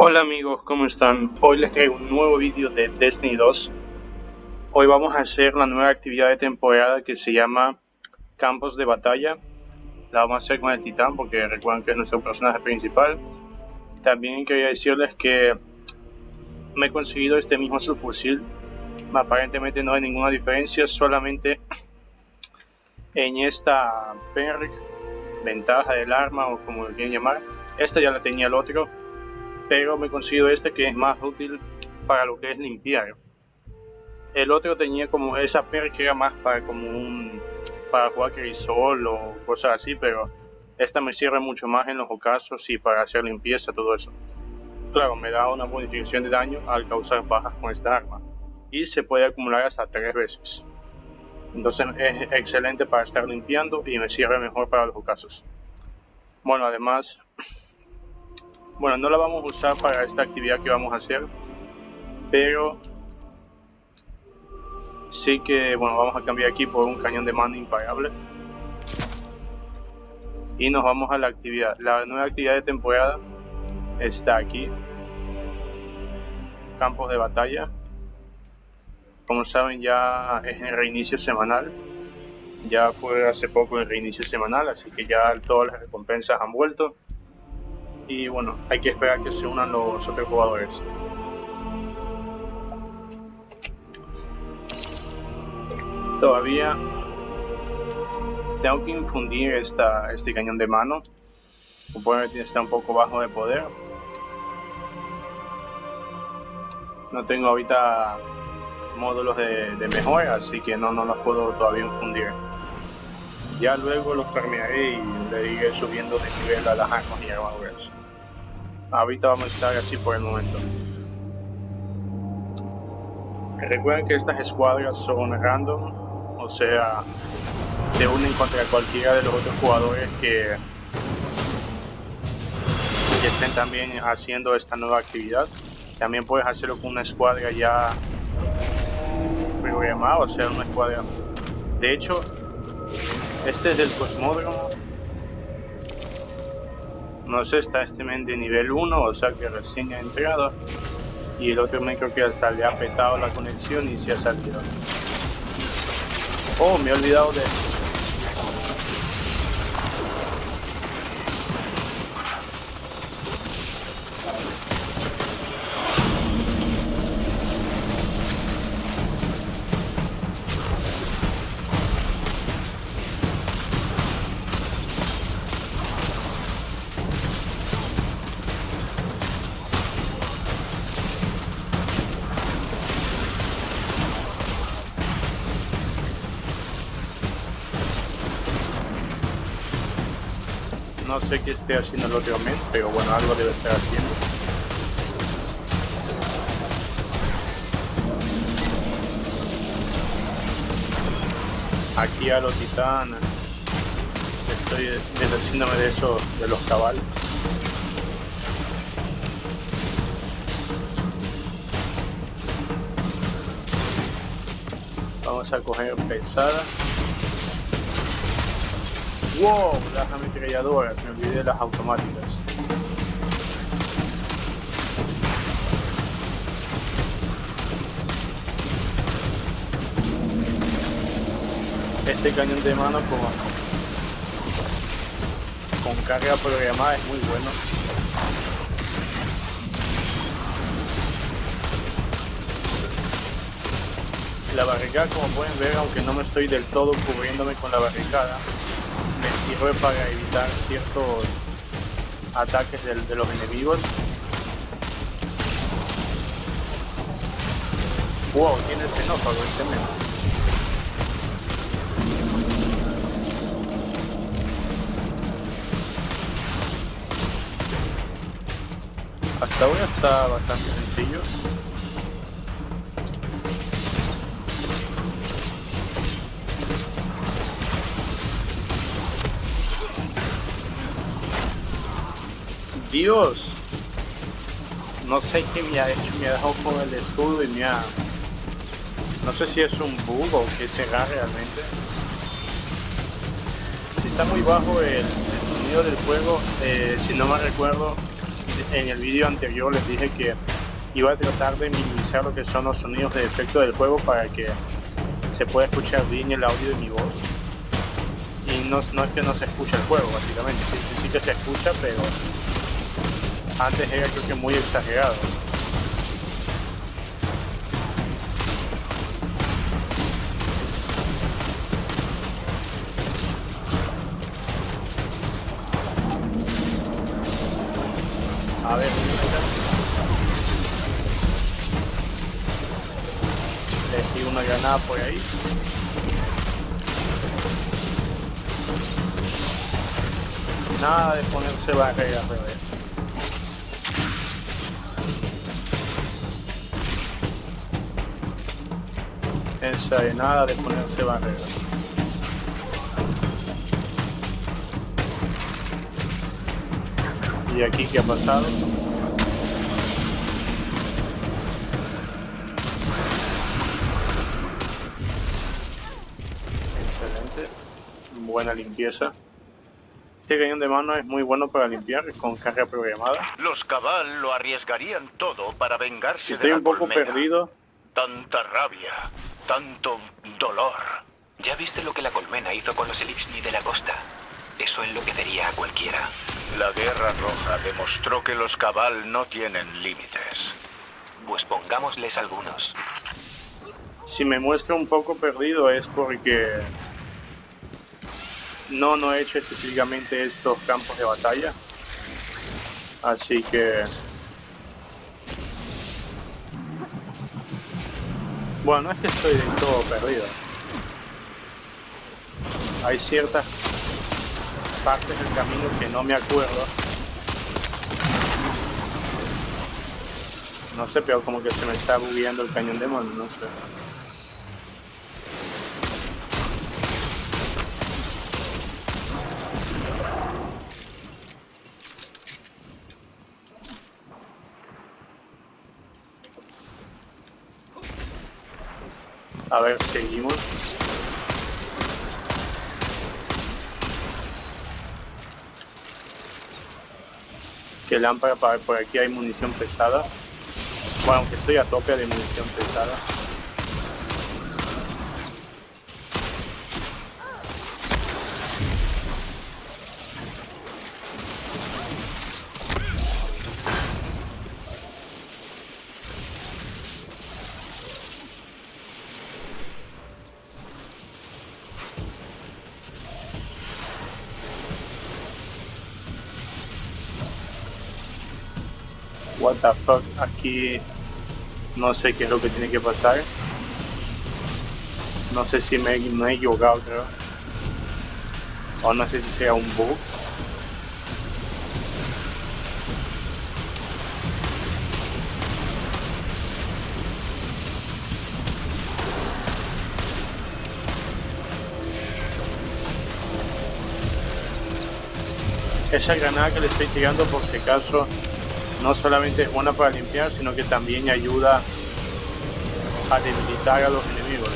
Hola amigos, ¿cómo están? Hoy les traigo un nuevo vídeo de Destiny 2. Hoy vamos a hacer la nueva actividad de temporada que se llama Campos de Batalla. La vamos a hacer con el Titán porque recuerden que es nuestro personaje principal. También quería decirles que me he conseguido este mismo subfusil. Aparentemente no hay ninguna diferencia, solamente en esta perk, ventaja del arma o como lo quieran llamar. Esta ya la tenía el otro pero me he conseguido este que es más útil para lo que es limpiar. El otro tenía como esa perk que era más para como un para jugar crisol o cosas así, pero esta me sirve mucho más en los ocasos y para hacer limpieza, todo eso. Claro, me da una bonificación de daño al causar bajas con esta arma y se puede acumular hasta tres veces. Entonces es excelente para estar limpiando y me sirve mejor para los ocasos. Bueno, además bueno, no la vamos a usar para esta actividad que vamos a hacer, pero sí que, bueno, vamos a cambiar aquí por un cañón de mando imparable. Y nos vamos a la actividad. La nueva actividad de temporada está aquí. Campos de batalla. Como saben ya es el reinicio semanal. Ya fue hace poco el reinicio semanal, así que ya todas las recompensas han vuelto y bueno, hay que esperar que se unan los otros jugadores. Todavía tengo que infundir esta, este cañón de mano. Supongo que está un poco bajo de poder. No tengo ahorita módulos de, de mejora, así que no, no los puedo todavía infundir. Ya luego los terminaré y le iré subiendo de nivel a las armas y armaduras ahorita vamos a estar así por el momento. Recuerden que estas escuadras son random, o sea, se unen contra cualquiera de los otros jugadores que, que estén también haciendo esta nueva actividad. También puedes hacerlo con una escuadra ya programada, o sea, una escuadra. De hecho, este es el cosmódromo no sé, está este men de nivel 1, o sea que recién ha entrado. Y el otro men creo que hasta le ha petado la conexión y se ha salido. Oh, me he olvidado de... No sé qué esté haciendo el otro men, pero bueno, algo debe estar haciendo. Aquí a los titanes. Estoy deshaciéndome de eso, de los cabales. Vamos a coger pesada. Wow, las ametralladoras, me olvidé de las automáticas. Este cañón de mano con, con carga programada es muy bueno. La barricada como pueden ver, aunque no me estoy del todo cubriéndome con la barricada, me sirve para evitar ciertos ataques de, los enemigos. Wow, tiene el xenófago este men. Hasta ahora está bastante sencillo. Dios. No sé qué me ha hecho, me ha dejado con el escudo y me ha... No sé si es un bug o qué será realmente. Si está muy bajo el, sonido del juego, eh, si no me recuerdo, en el vídeo anterior les dije que iba a tratar de minimizar lo que son los sonidos de efecto del juego para que se pueda escuchar bien el audio de mi voz. Y no, es que no se escuche el juego, básicamente, sí, sí que se escucha, pero antes era creo que muy exagerado. A ver, le di una granada por ahí. Nada de ponerse barreras, bebé. Esa de nada de ponerse barreras. ¿Y aquí qué ha pasado? Excelente. Buena limpieza. Este cañón de mano es muy bueno para limpiar con carga programada. Los cabal lo arriesgarían todo para vengarse Estoy de la un poco colmena. perdido. Tanta rabia, tanto dolor. ¿Ya viste lo que la colmena hizo con los Elixni de la costa? Eso enloquecería a cualquiera. La Guerra Roja demostró que los cabal no tienen límites. Pues pongámosles algunos. Si me muestro un poco perdido es porque no, no he hecho específicamente estos campos de batalla. Así que... Bueno, no es que estoy del todo perdido. Hay ciertas partes del camino que no me acuerdo. No sé, pero como que se me está bugueando el cañón de mano, no sé. A ver, seguimos. Que lámpara para por aquí hay munición pesada. Bueno, aunque estoy a tope de munición pesada. What the aquí no sé qué es lo que tiene que pasar. No sé si me, me he equivocado, creo. O no sé si sea un bug. Esa granada que le estoy tirando por si acaso no solamente es buena para limpiar, sino que también ayuda a debilitar a los enemigos.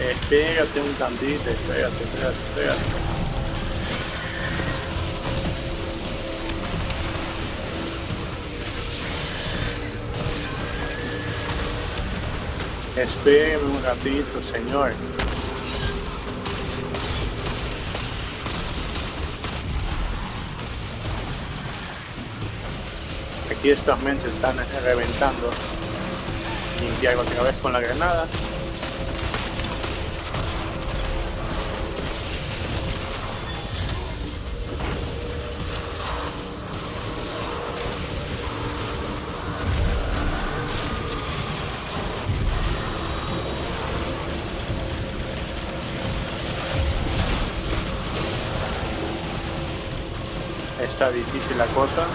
Espérate un tantito, espérate, espérate, espérate. Espérame un ratito, señor. Aquí estos men se están reventando. Limpiar otra vez con la granada. Está difícil la cosa.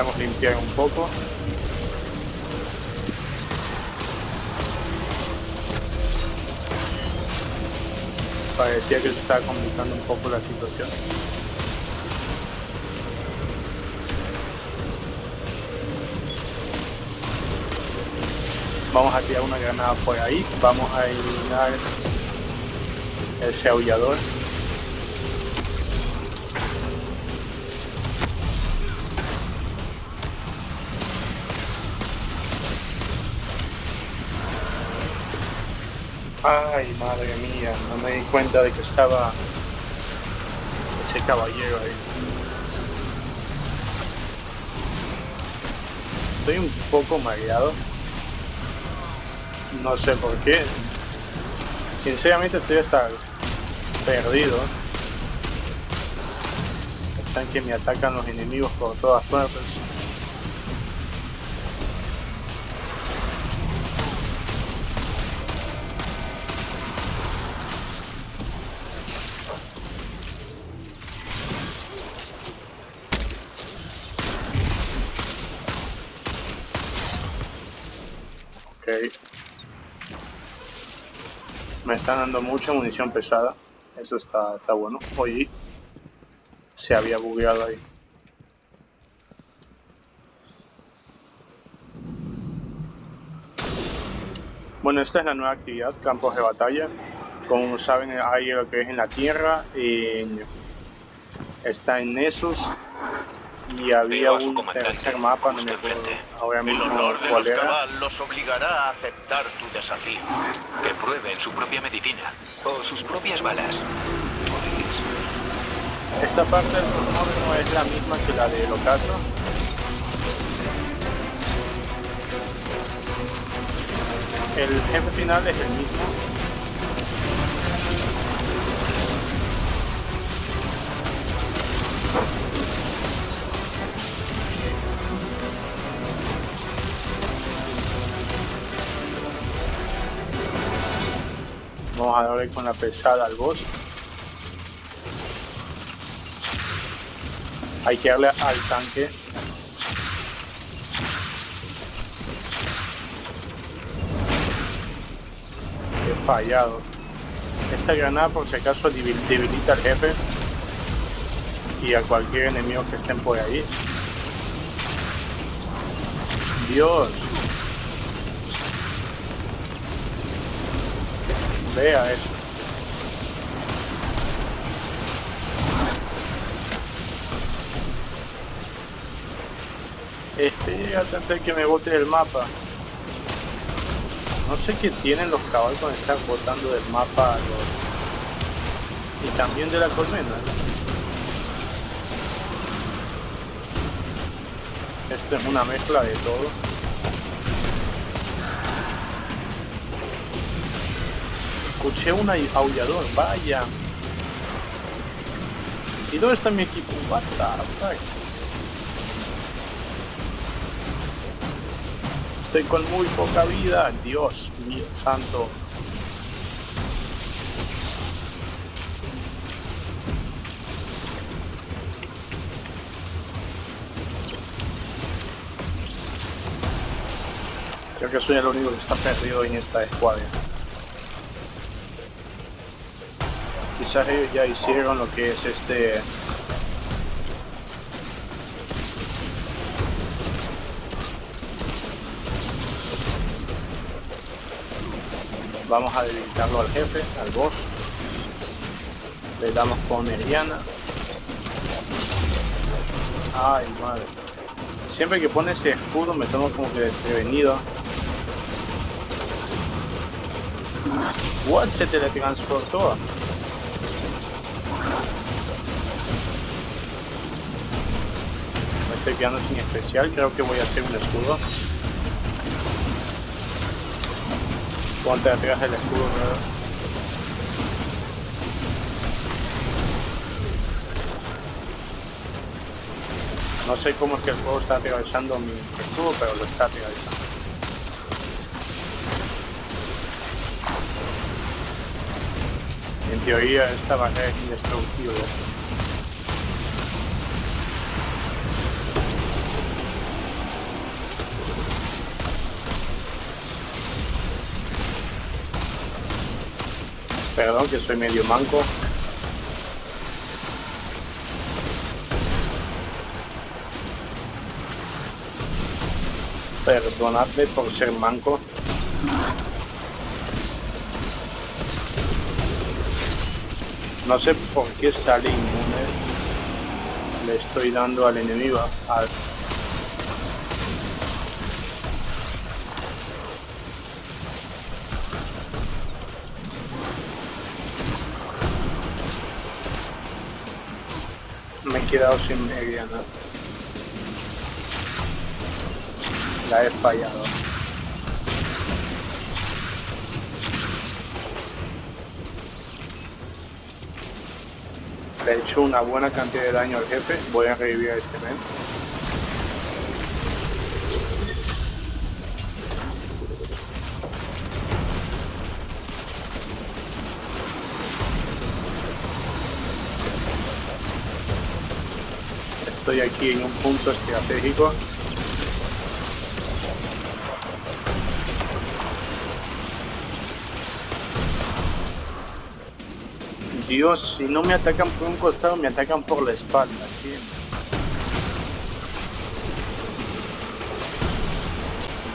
Necesitamos limpiar un poco. Parecía que se estaba complicando un poco la situación. Vamos a tirar una granada por ahí. Vamos a eliminar ese aullador. Ay, madre mía, no me di cuenta de que estaba ese caballero ahí. Estoy un poco mareado. No sé por qué. Sinceramente estoy hasta perdido. Están que me atacan los enemigos por todas partes. Me están dando mucha munición pesada. Eso está, está bueno. Oye, se había bugueado ahí. Bueno, esta es la nueva actividad, campos de batalla. Como saben, hay lo que es en la tierra, en- está en Nessus y había un tercer mapa, no me acuerdo ahora El mismo honor de cuál los era. los obligará a aceptar tu desafío. Que prueben su propia medicina. O sus propias balas. Esta parte del honor no es la misma que la del ocaso. El jefe final es el mismo. Vamos a darle con la pesada al boss. Hay que darle al tanque. He fallado. Esta granada por si acaso debil- debilita al jefe y a cualquier enemigo que estén por ahí. Dios. Vea eso. Antes de que me bote del mapa. No sé qué tienen los caballos con estar botando del mapa y también de la colmena. Esto es una mezcla de todo. Escuché un aullador, vaya. ¿Y dónde está mi equipo? What the fuck? Estoy con muy poca vida. Dios mío santo. Creo que soy el único que está perdido en esta escuadra. Quizás ellos ya hicieron lo que es este... Vamos a debilitarlo al jefe, al boss. Le damos con Eriana. Ay, madre. Siempre que pone ese escudo me tomo como que desprevenido. What? Se teletransportó. Estoy sin especial, creo que voy a hacer un escudo. Ponte atrás del escudo, ¿verdad? No sé cómo es que el juego está atravesando mi escudo, pero lo está atravesando. En teoría esta barrera es indestructible. Perdón que soy medio manco. Perdonadme por ser manco. No sé por qué sale inmune. Le estoy dando al enemigo. Al... quedado sin media, ¿no? La he fallado. Le he hecho una buena cantidad de daño al jefe. Voy a revivir a este men. Estoy aquí en un punto estratégico. Dios, si no me atacan por un costado, me atacan por la espalda. ¿sí?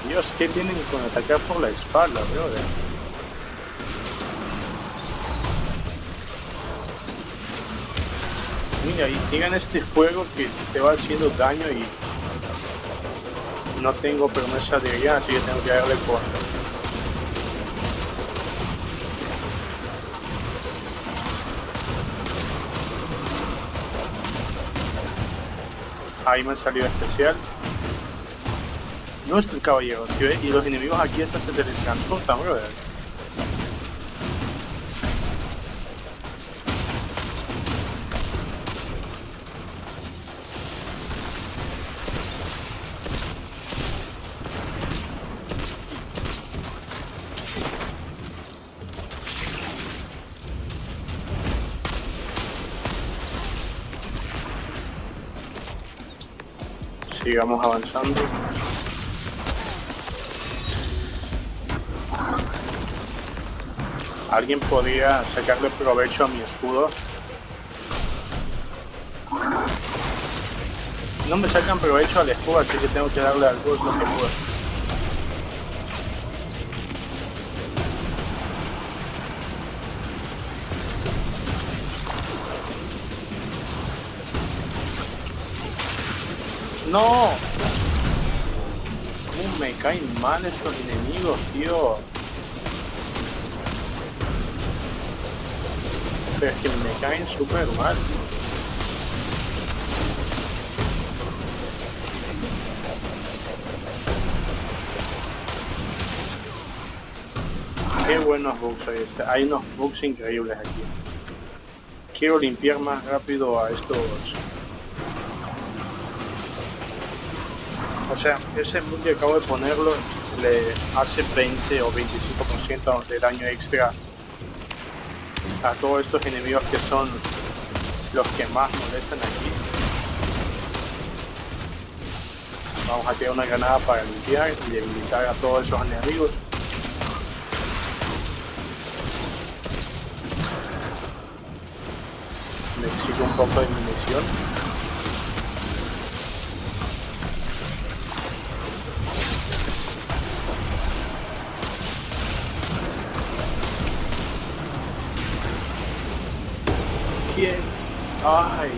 Dios, ¿qué tienen con atacar por la espalda, brother? Y llegan este fuego que te va haciendo daño y no tengo promesa de guía, así que tengo que darle contra. Ahí me salió especial. No es el caballero, ¿sí? Y los enemigos aquí hasta se teletransportan, brother. Sigamos avanzando. ¿Alguien podría sacarle provecho a mi escudo? No me sacan provecho al escudo, así que tengo que darle al boss lo que puedo. ¡No! ¿Cómo me caen mal estos enemigos, tío? Pero es que me caen súper mal. Qué buenos bugs hay. Hay unos bugs increíbles aquí. Quiero limpiar más rápido a estos O sea, ese bug que acabo de ponerlo le hace 20 o 25% de daño extra a todos estos enemigos que son los que más molestan aquí. Vamos a tirar una granada para limpiar y debilitar a todos esos enemigos. Necesito un poco de munición. Ay,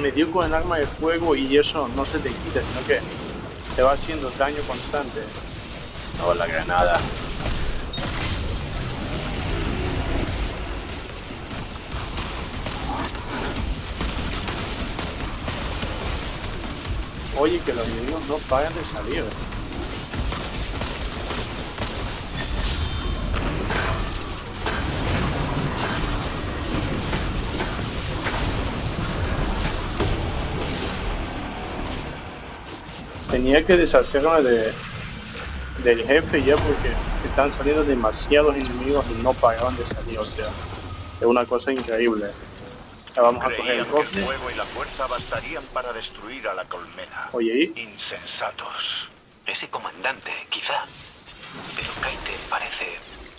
me dio con el arma de fuego y eso no se te quita, sino que te va haciendo daño constante. No, la granada. Oye, que los enemigos no pagan de salir. Tenía que deshacerme de, del jefe ya porque están saliendo demasiados enemigos y no pagaban de salir, o sea, es una cosa increíble. Ya vamos a coger el Creían que el cofre. fuego y la fuerza bastarían para destruir a la colmena. Oye, ¿y? Insensatos. Ese comandante, quizá. Pero Kaite parece...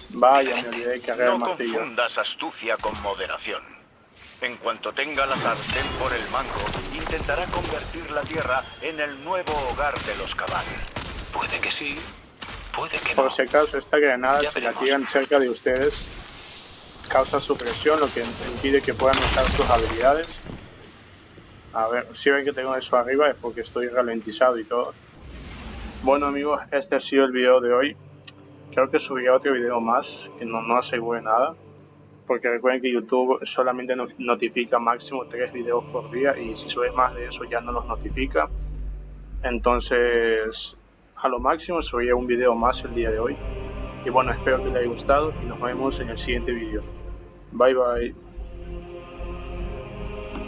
Vaya, me olvidé de cargar el No martillo. confundas astucia con moderación. En cuanto tenga la sartén por el mango, intentará convertir la tierra en el nuevo hogar de los cabal. Puede que sí, Puede que Por no. si acaso, esta granada, Ya si la tiran cerca de ustedes, causa supresión, lo que impide que puedan usar sus habilidades. A ver, si ven que tengo eso arriba es porque estoy ralentizado y todo. Bueno amigos, este ha sido el video de hoy. Creo que subiré otro video más, que no, no asegure nada. Porque recuerden que YouTube solamente nos notifica máximo 3 videos por día y si subes más de eso ya no los notifica. Entonces, a lo máximo subiré un video más el día de hoy. Y bueno, espero que les haya gustado y nos vemos en el siguiente video. Bye bye.